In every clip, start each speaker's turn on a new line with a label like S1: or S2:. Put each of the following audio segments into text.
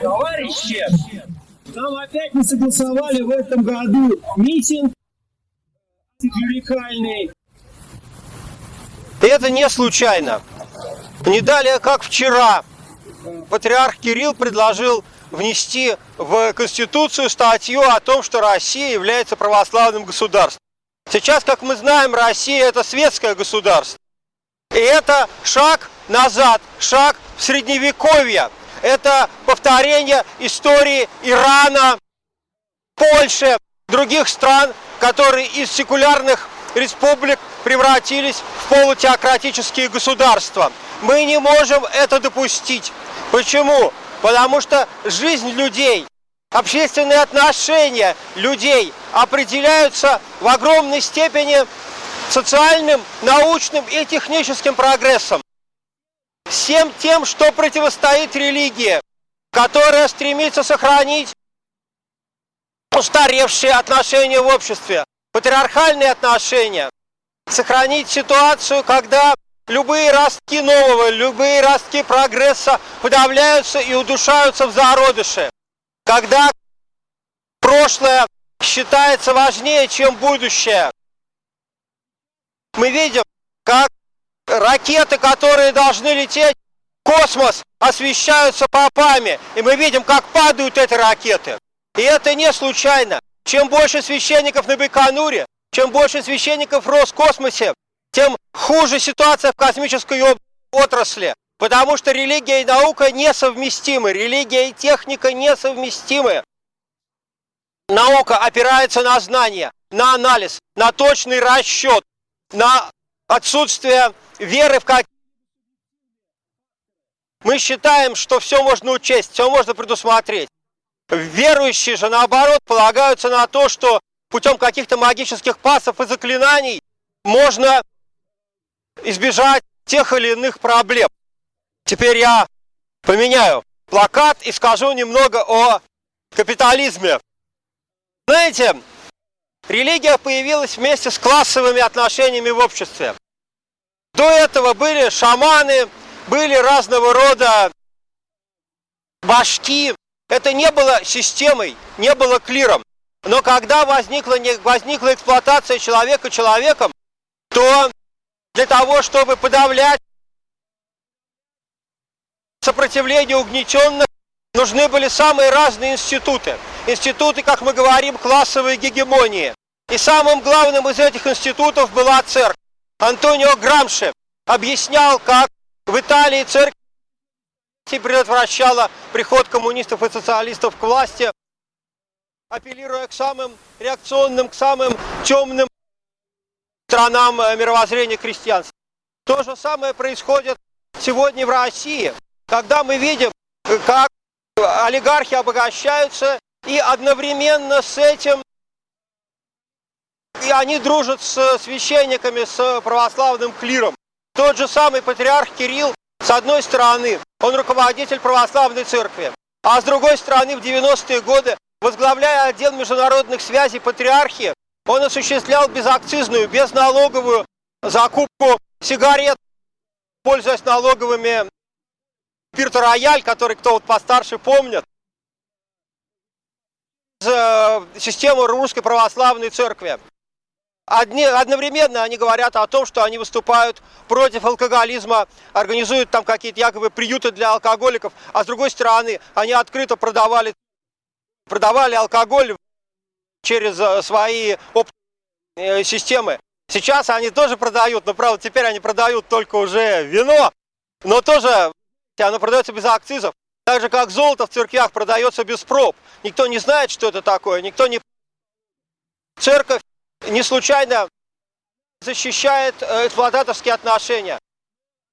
S1: Товарищи, нам опять не согласовали в этом году митинг клерикальный.
S2: Это не случайно. Не далее, как вчера, патриарх Кирилл предложил внести в Конституцию статью о том, что Россия является православным государством. Сейчас, как мы знаем, Россия – это светское государство. И это шаг назад, шаг в Средневековье. Это повторение истории Ирана, Польши, других стран, которые из секулярных республик превратились в полутеократические государства. Мы не можем это допустить. Почему? Потому что жизнь людей, общественные отношения людей определяются в огромной степени социальным, научным и техническим прогрессом. Всем тем, что противостоит религии, которая стремится сохранить устаревшие отношения в обществе, патриархальные отношения, сохранить ситуацию, когда любые ростки нового, любые ростки прогресса подавляются и удушаются в зародыше, когда прошлое считается важнее, чем будущее. Мы видим, как ракеты, которые должны лететь в космос, освещаются попами, и мы видим, как падают эти ракеты. И это не случайно. Чем больше священников на Байконуре, чем больше священников в Роскосмосе, тем хуже ситуация в космической отрасли. Потому что религия и наука несовместимы, религия и техника несовместимы. Наука опирается на знания, на анализ, на точный расчет, на отсутствие веры в как мы считаем, что все можно учесть, все можно предусмотреть. Верующие же, наоборот, полагаются на то, что путем каких-то магических пасов и заклинаний можно избежать тех или иных проблем. Теперь я поменяю плакат и скажу немного о капитализме. Знаете, религия появилась вместе с классовыми отношениями в обществе. До этого были шаманы, были разного рода башки. Это не было системой, не было клиром. Но когда возникла, возникла эксплуатация человека человеком, то для того, чтобы подавлять сопротивление угнетенных, нужны были самые разные институты. Институты, как мы говорим, классовой гегемонии. И самым главным из этих институтов была церковь. Антонио Грамши объяснял, как в Италии церковь предотвращала приход коммунистов и социалистов к власти, апеллируя к самым реакционным, к самым темным странам э, мировоззрения крестьянства. То же самое происходит сегодня в России, когда мы видим, э, как олигархи обогащаются, и одновременно с этим и они дружат с священниками, с православным клиром. Тот же самый патриарх Кирилл, с одной стороны, он руководитель православной церкви, а с другой стороны, в 90-е годы, возглавляя отдел международных связей патриархии, он осуществлял безакцизную, безналоговую закупку сигарет, пользуясь налоговыми Пирта Рояль, который кто вот постарше помнит, э, систему Русской Православной Церкви. Одни, одновременно они говорят о том, что они выступают против алкоголизма, организуют там какие-то якобы приюты для алкоголиков, а с другой стороны они открыто продавали, продавали алкоголь через э, свои э, системы. Сейчас они тоже продают, но правда теперь они продают только уже вино, но тоже оно продается без акцизов. Так же как золото в церквях продается без проб. Никто не знает, что это такое, никто не... Церковь не случайно защищает э, эксплуататорские отношения.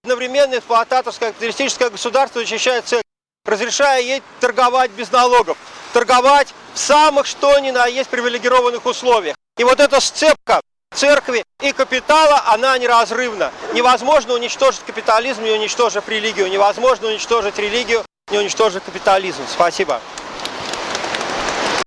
S2: Одновременно эксплуататорское капиталистическое государство защищает церковь, разрешая ей торговать без налогов торговать в самых что ни на есть привилегированных условиях. И вот эта сцепка церкви и капитала, она неразрывна. Невозможно уничтожить капитализм, не уничтожив религию. Невозможно уничтожить религию, не уничтожив капитализм. Спасибо.